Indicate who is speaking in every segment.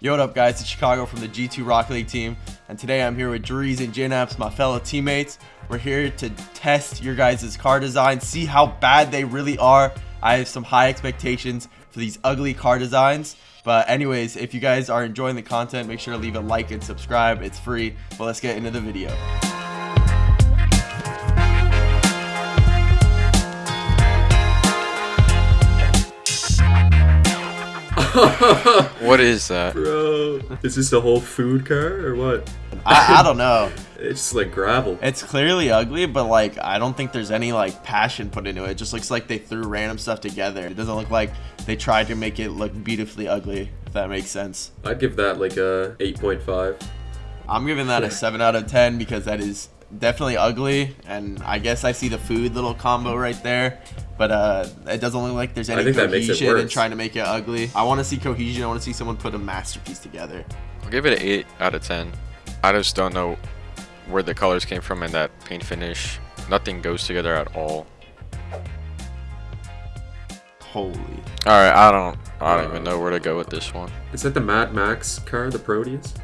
Speaker 1: Yo, what up, guys? It's Chicago from the G2 Rocket League team, and today I'm here with Dreaz and JKnaps, my fellow teammates. We're here to test your guys' car designs, see how bad they really are. I have some high expectations for these ugly car designs. But anyways, if you guys are enjoying the content, make sure to leave a like and subscribe. It's free. But let's get into the video.
Speaker 2: what is that?
Speaker 3: Bro, is this a whole food car or what?
Speaker 1: I, I don't know.
Speaker 3: It's just like gravel.
Speaker 1: It's clearly ugly, but like I don't think there's any like passion put into it. It just looks like they threw random stuff together. It doesn't look like they tried to make it look beautifully ugly, if that makes sense.
Speaker 3: I'd give that like a 8.5.
Speaker 1: I'm giving that a 7 out of 10 because that is definitely ugly and I guess I see the food little combo right there but uh, it doesn't look like there's any cohesion in trying to make it ugly. I want to see cohesion. I want to see someone put a masterpiece together.
Speaker 2: I'll give it an 8 out of 10. I just don't know where the colors came from in that paint finish. Nothing goes together at all.
Speaker 1: Holy.
Speaker 2: Alright, I don't I don't uh, even know where to go with this one.
Speaker 3: Is that the Mad Max car, the Proteus?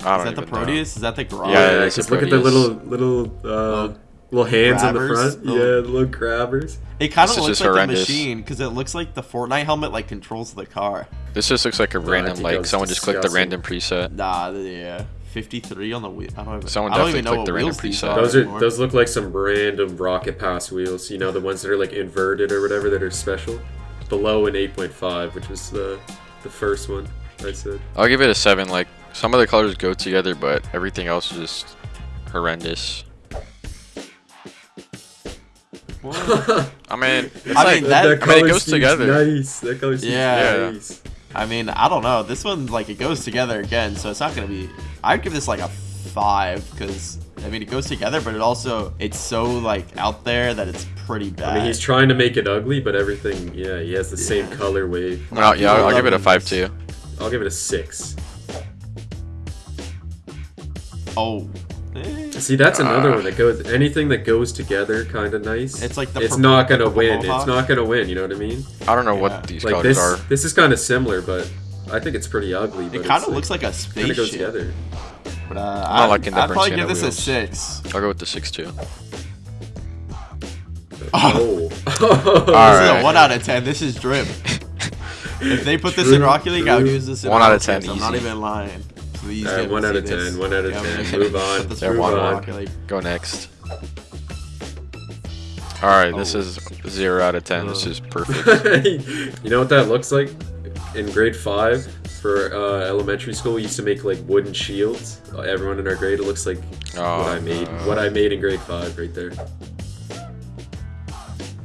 Speaker 2: I don't
Speaker 1: Is that the Proteus?
Speaker 2: Know.
Speaker 1: Is that the garage?
Speaker 3: Yeah, yeah look at the little little uh, little hands grabbers, on the front. Little, yeah, the little grabbers.
Speaker 1: It kind of looks like horrendous. a machine because it looks like the Fortnite helmet like controls the car.
Speaker 2: This just looks like a random like someone just clicked the random preset.
Speaker 1: Nah, yeah. 53 on the wheel. I don't even,
Speaker 2: Someone
Speaker 1: I don't
Speaker 2: definitely
Speaker 1: even know
Speaker 2: the random preset.
Speaker 3: Those are those look like some random rocket pass wheels. You know the ones that are like inverted or whatever that are special. Below an 8.5, which was the the first one I said.
Speaker 2: I'll give it a seven. Like some of the colors go together, but everything else is just horrendous. I mean,
Speaker 1: I like, mean that,
Speaker 3: that
Speaker 2: I mean, it goes together.
Speaker 3: Nice. That color
Speaker 1: yeah.
Speaker 3: nice.
Speaker 1: I mean, I don't know. This one like it goes together again, so it's not gonna be. I'd give this like a five because I mean it goes together, but it also it's so like out there that it's pretty bad.
Speaker 3: I mean, he's trying to make it ugly, but everything, yeah, he has the yeah. same color wave.
Speaker 2: No, yeah, I'll, I'll give it a five too.
Speaker 3: I'll give it a six.
Speaker 1: Oh.
Speaker 3: See, that's another one that goes. Anything that goes together, kind of nice.
Speaker 1: It's like the.
Speaker 3: It's not gonna win. It's not gonna win. You know what I mean?
Speaker 2: I don't know yeah. what these
Speaker 3: like
Speaker 2: colors
Speaker 3: this,
Speaker 2: are.
Speaker 3: This is kind of similar, but I think it's pretty ugly.
Speaker 1: But it kind of looks like, like a spaceship.
Speaker 3: goes together.
Speaker 1: But uh, I'm not I'd probably give this
Speaker 2: wheels.
Speaker 1: a six.
Speaker 2: I'll go with the six too.
Speaker 3: Oh.
Speaker 1: oh. this right. is a one out of ten. This is drip. if they put this in Rocket League, I would use this in
Speaker 2: one out of ten.
Speaker 1: I'm not even lying.
Speaker 3: Please right, one out of ten. This. One out of yeah, ten. Move on.
Speaker 2: Let's move on. Go next. All right, oh. this is zero out of ten. Oh. This is perfect.
Speaker 3: you know what that looks like? In grade five, for uh, elementary school, we used to make like wooden shields. Uh, everyone in our grade, it looks like oh, what I made. No. What I made in grade five, right there.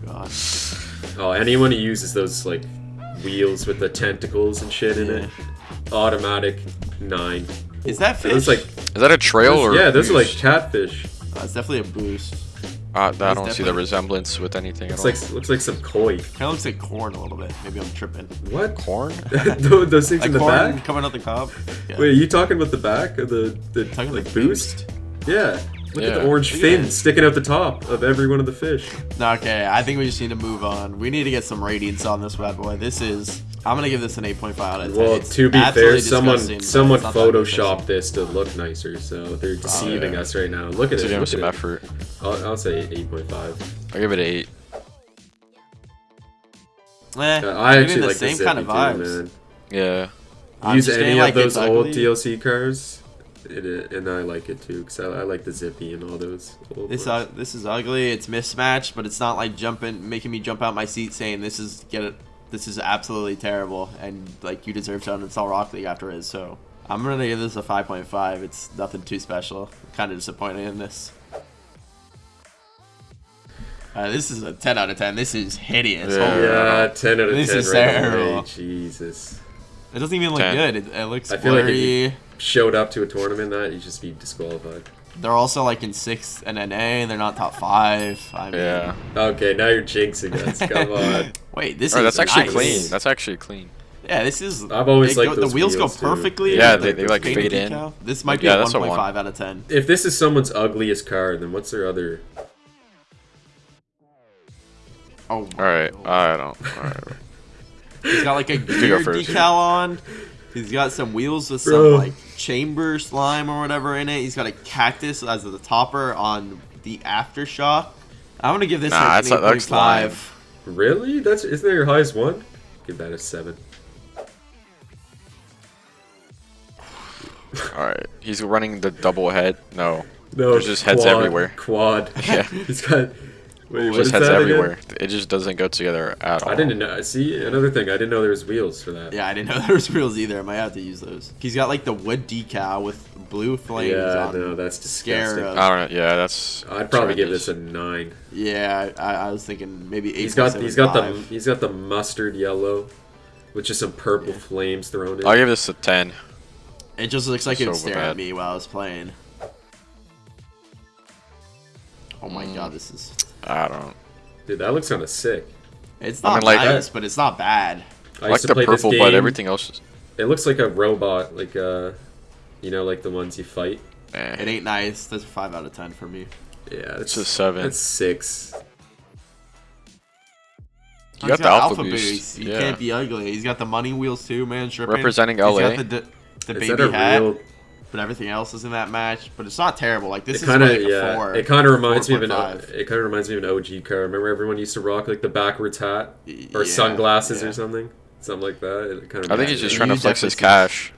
Speaker 1: Gosh.
Speaker 3: Oh, anyone who uses those like wheels with the tentacles and shit yeah. in it, automatic nine.
Speaker 1: Is that fish?
Speaker 3: It's like
Speaker 2: is that a trail or?
Speaker 3: Yeah, those are like catfish.
Speaker 1: Uh, it's definitely a boost.
Speaker 2: Uh, I don't see the resemblance with anything
Speaker 3: looks like, Looks like some koi.
Speaker 1: Kind of looks like corn a little bit. Maybe I'm tripping.
Speaker 3: What?
Speaker 2: Corn?
Speaker 3: those things
Speaker 1: like
Speaker 3: in the back?
Speaker 1: coming out the cob?
Speaker 3: Yeah. Wait, are you talking about the back of the, the talking like, the boost? boost? Yeah. Look yeah. at the orange fin sticking out the top of every one of the fish.
Speaker 1: Okay, I think we just need to move on. We need to get some ratings on this bad boy. This is I'm gonna give this an 8.5 out of 10.
Speaker 3: Well, to be fair, someone someone photoshopped this to look nicer, so they're deceiving oh, yeah. us right now. Look at
Speaker 2: so
Speaker 3: it.
Speaker 2: Give some effort.
Speaker 3: I'll, I'll say 8.5.
Speaker 2: I'll give it an 8.
Speaker 1: Eh, I actually the like same kind of vibes. Too, man.
Speaker 2: Yeah.
Speaker 3: Use any of like those old DLC cars, it, and I like it too because I, I, like the zippy and all those.
Speaker 1: this uh, this is ugly. It's mismatched, but it's not like jumping, making me jump out my seat saying this is get it this is absolutely terrible, and like you deserve to uninstall Rocket League after it. So I'm gonna give this a 5.5. It's nothing too special. Kind of disappointed in this. Uh, this is a 10 out of 10. This is hideous.
Speaker 3: Yeah, yeah 10 out of this 10. This is right terrible. Away. Jesus.
Speaker 1: It doesn't even look 10. good. It, it looks I feel blurry. like if you
Speaker 3: showed up to a tournament that, you'd just be disqualified.
Speaker 1: They're also like in sixth and NA. They're not top five. I mean,
Speaker 2: yeah.
Speaker 3: Okay, now you're jinxing us. Come on.
Speaker 1: Wait, this
Speaker 2: oh,
Speaker 1: is
Speaker 2: that's actually
Speaker 1: nice.
Speaker 2: clean. That's actually clean.
Speaker 1: Yeah, this is.
Speaker 3: I've always liked
Speaker 1: go,
Speaker 3: the
Speaker 1: wheels,
Speaker 3: wheels
Speaker 1: go perfectly.
Speaker 2: Yeah, they, they like fade in.
Speaker 1: This might be yeah, a 1.5 out of 10.
Speaker 3: If this is someone's ugliest car, then what's their other?
Speaker 1: Oh.
Speaker 2: All right, I don't. All right.
Speaker 1: He's got like a gear decal on. He's got some wheels with some
Speaker 3: Bro.
Speaker 1: like chamber slime or whatever in it. He's got a cactus as the topper on the aftershock. I'm gonna give this
Speaker 2: Nah,
Speaker 1: like
Speaker 2: that's-
Speaker 1: an
Speaker 2: that looks
Speaker 1: 8.5.
Speaker 3: Really? That's isn't that your highest one? Give that a seven.
Speaker 2: All right, he's running the double head. No,
Speaker 3: No,
Speaker 2: There's just heads
Speaker 3: quad,
Speaker 2: everywhere.
Speaker 3: Quad.
Speaker 2: Yeah.
Speaker 3: He's got. Wait, what
Speaker 2: just heads
Speaker 3: that again?
Speaker 2: everywhere. It just doesn't go together at all.
Speaker 3: I didn't know. See, another thing. I didn't know there was wheels for that.
Speaker 1: Yeah, I didn't know there was wheels either. I might have to use those. He's got like the wood decal with blue flames
Speaker 3: Yeah,
Speaker 1: on.
Speaker 3: no, that's disgusting.
Speaker 1: Scarab.
Speaker 2: I don't know. Yeah, that's.
Speaker 3: I'd probably give this a nine.
Speaker 1: Yeah, I, I was thinking maybe eight.
Speaker 3: He's got he's got the he's got the mustard yellow, with just some purple flames thrown in.
Speaker 2: I'll give this a ten.
Speaker 1: It just looks like it would
Speaker 2: So
Speaker 1: stare
Speaker 2: bad.
Speaker 1: at me while I was playing. Oh my
Speaker 2: Mm.
Speaker 1: god, this is.
Speaker 2: I don't.
Speaker 3: Dude, that looks kind of sick.
Speaker 1: It's
Speaker 2: I
Speaker 1: not
Speaker 2: mean, like-
Speaker 1: nice, but it's not bad.
Speaker 3: I
Speaker 2: I like the
Speaker 3: play
Speaker 2: purple, but everything else is.
Speaker 3: It looks like a robot, like uh, you know, like the ones you fight.
Speaker 2: Eh.
Speaker 1: It ain't nice. That's a five out of ten for me.
Speaker 3: Yeah,
Speaker 2: It's a seven.
Speaker 3: It's six.
Speaker 2: You
Speaker 1: He's
Speaker 2: got the alpha, boost.
Speaker 1: He
Speaker 2: yeah.
Speaker 1: can't be ugly. He's got the money wheels too, man. Stripping.
Speaker 2: Representing
Speaker 1: He's
Speaker 2: LA.
Speaker 1: got the, d- the
Speaker 3: Is that
Speaker 1: baby
Speaker 3: a
Speaker 1: hat,
Speaker 3: real?
Speaker 1: But everything else is in that match. But it's not terrible. Like this
Speaker 3: It
Speaker 1: is
Speaker 3: kind of
Speaker 1: like a
Speaker 3: yeah.
Speaker 1: four.
Speaker 3: It kind of reminds me of an.
Speaker 1: 4.5.
Speaker 3: It kind of reminds me of an OG car. Remember, everyone used to rock like the backwards hat or
Speaker 1: Yeah,
Speaker 3: sunglasses
Speaker 1: yeah.
Speaker 3: or something, something like that. It kind of.
Speaker 2: I think he's just trying to flex his cash.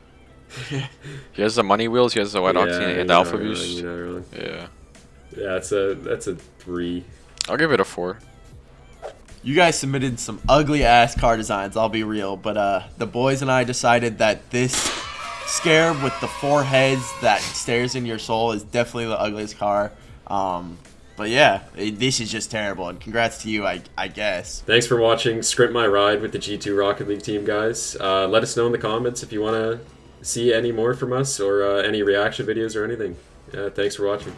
Speaker 2: he has the money wheels. He has the white octane and the alpha boost.
Speaker 3: You're not wrong.
Speaker 2: Yeah,
Speaker 3: Yeah, that's a that's a three.
Speaker 2: I'll give it a four.
Speaker 1: You guys submitted some ugly ass car designs, I'll be real, but uh the boys and I decided that this scarab with the four heads that stares in your soul is definitely the ugliest car. Um but yeah, it- this is just terrible and congrats to you I I guess.
Speaker 3: Thanks for watching Script My Ride with the G2 Rocket League team, guys. Uh, let us know in the comments if you want to see any more from us or uh, any reaction videos or anything. Uh, thanks for watching.